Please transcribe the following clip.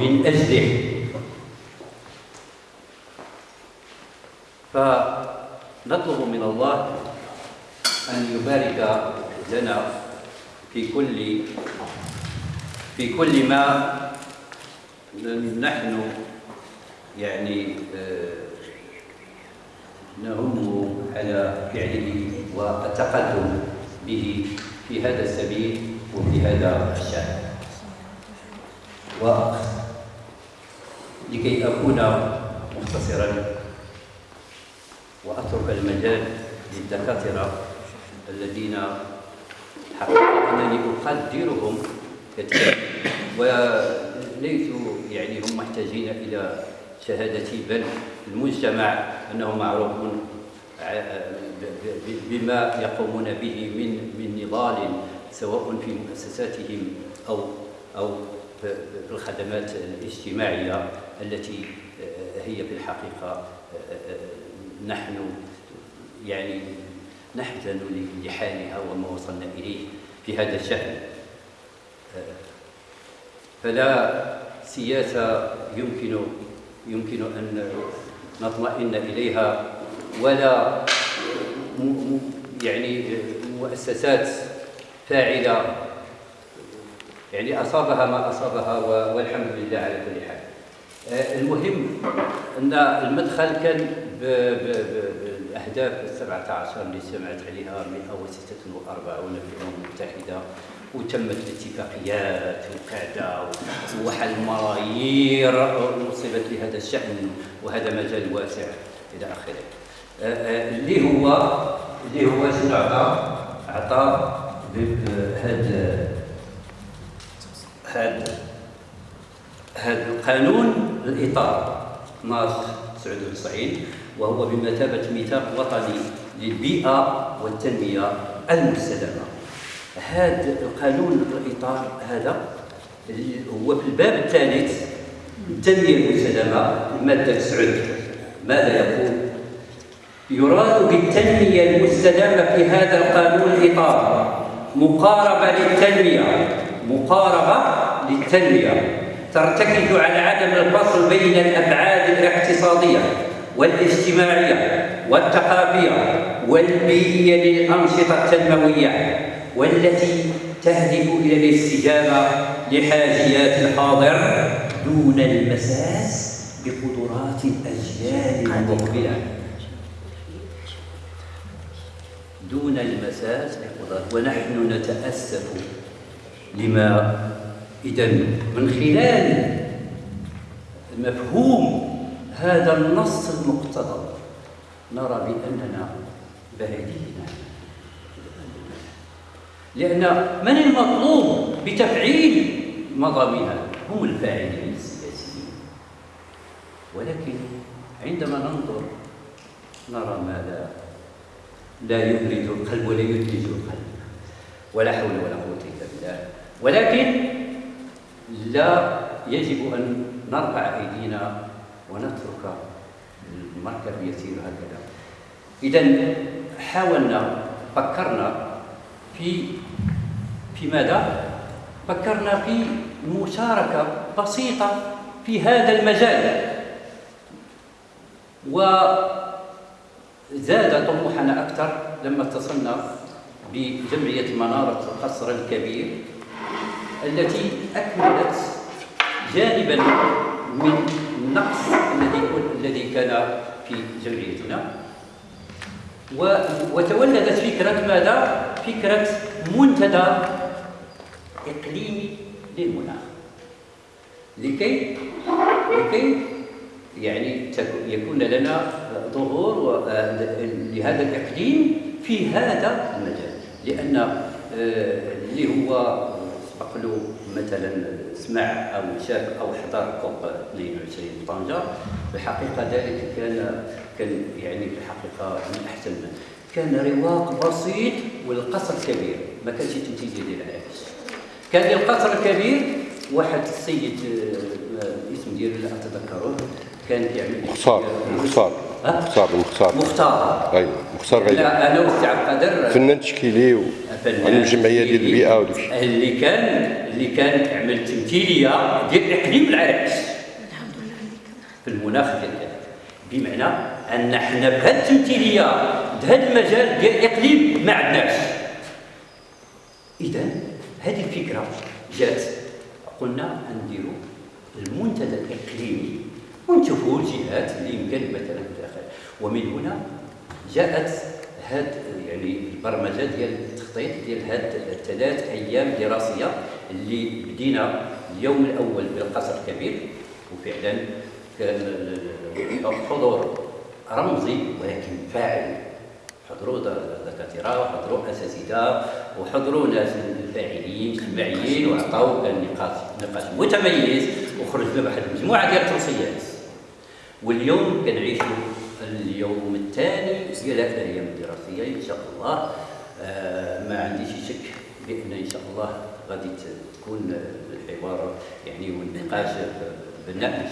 من أجله. فنطلب من الله أن يبارك لنا في كل في كل ما نحن يعني آه، نهم على فعله والتقدم به في هذا السبيل وفي هذا الشأن. ولكي أكون مختصرا وأترك المجال للدكاترة الذين حقيقة أنني أقدرهم كثيرا. وليسوا يعني هم محتاجين إلى شهادتي بل المجتمع أنه معروف بما يقومون به من من نضال سواء في مؤسساتهم أو أو في الخدمات الاجتماعية التي هي في الحقيقة نحن يعني نحزن لحالها وما وصلنا إليه في هذا الشأن فلا سياسة يمكن يمكن أن نطمئن إليها ولا يعني مؤسسات فاعلة. يعني أصابها ما أصابها والحمد لله على كل حال. المهم أن المدخل كان بالأهداف السبعة عشر اللي سمعت عليها 146 في الأمم المتحدة وتمت الاتفاقيات وكذا وحل ملايير نصبت لهذا الشأن وهذا مجال واسع إلى آخره. اللي هو اللي هو شنو عطى عطى هذا هذا هذا القانون الإطار 12 99 وهو بمثابة ميثاق وطني للبيئة والتنمية المستدامة. هذا القانون الإطار هذا هو في الباب الثالث التنمية المستدامة المادة 9 ماذا يقول؟ يراد بالتنمية المستدامة في هذا القانون الإطار. مقاربة للتنمية. مقاربة للتنمية. ترتكز على عدم الفصل بين الأبعاد الاقتصادية والاجتماعية والثقافية والبيئية للأنشطة التنموية والتي تهدف إلى الاستجابة لحاجيات الحاضر دون المساس بقدرات الأجيال المقبلة. دون المساس بقدرات ونحن نتأسف لما إذا من خلال مفهوم هذا النص المقتضب نرى بأننا بعيدين لأن من المطلوب بتفعيل مضامينها؟ هم الفاعلين السياسيين. ولكن عندما ننظر نرى ما لا لا يبرد القلب ولا يدلج القلب. ولا حول ولا قوة إلا بالله. ولكن لا يجب أن نرفع أيدينا ونترك المركب يسير هكذا. إذا حاولنا فكرنا في في ماذا؟ فكرنا في مشاركة بسيطة في هذا المجال. وزاد طموحنا أكثر لما اتصلنا بجمعية منارة القصر الكبير التي أكملت جانبا من النقص الذي الذي كان في جمعيتنا وتولدت فكرة ماذا؟ فكرة منتدى إقليمي للمناخ لكي لكي يعني يكون لنا ظهور لهذا الإقليم في هذا المجال. لأن آه، اللي هو سبق له مثلا سمع أو شاف أو حضر كوب 22 طنجة الحقيقة ذلك كان كان يعني في الحقيقة من أحسن كان رواق بسيط والقصر كبير ما كانش تنتيجه ديال العرش كان القصر الكبير واحد السيد الاسم آه، ديالو لا أتذكره. كان كيعمل مختار مختار. مختار مختار. مختار. أيوه مختار غير. أنا وسي عبد القادر. فنان تشكيلي و... الجمعية ديال البيئة وداك اللي كان اللي كان عمل تمثيلية ديال اقليم العراقش الحمد لله في المناخ ديال بمعنى أن حنا بهذه التمثيلية بهذا المجال ديال الاقليم ما عندناش. اذا هذه الفكرة جات. قلنا نديروا المنتدى الإقليمي. ونشوفوا الجهات اللي يمكن مثلا الآخر ومن هنا جاءت هاد يعني البرمجة ديال التخطيط ديال هاد الثلاث أيام دراسية اللي بدينا اليوم الأول بالقصر الكبير. وفعلا كان حضور رمزي ولكن فاعل. حضروا دكاترة وحضروا أساتذة وحضروا ناس فاعلين اجتماعيين وعطاو نقاش نقاش متميز وخرجنا بواحد المجموعة ديال التوصيات. واليوم كنعيشوا اليوم الثاني ديال هذه الأيام الدراسيه إن شاء الله. آه، ما عنديش شك بأن إن شاء الله غادي تكون الحوار يعني والنقاش بناء.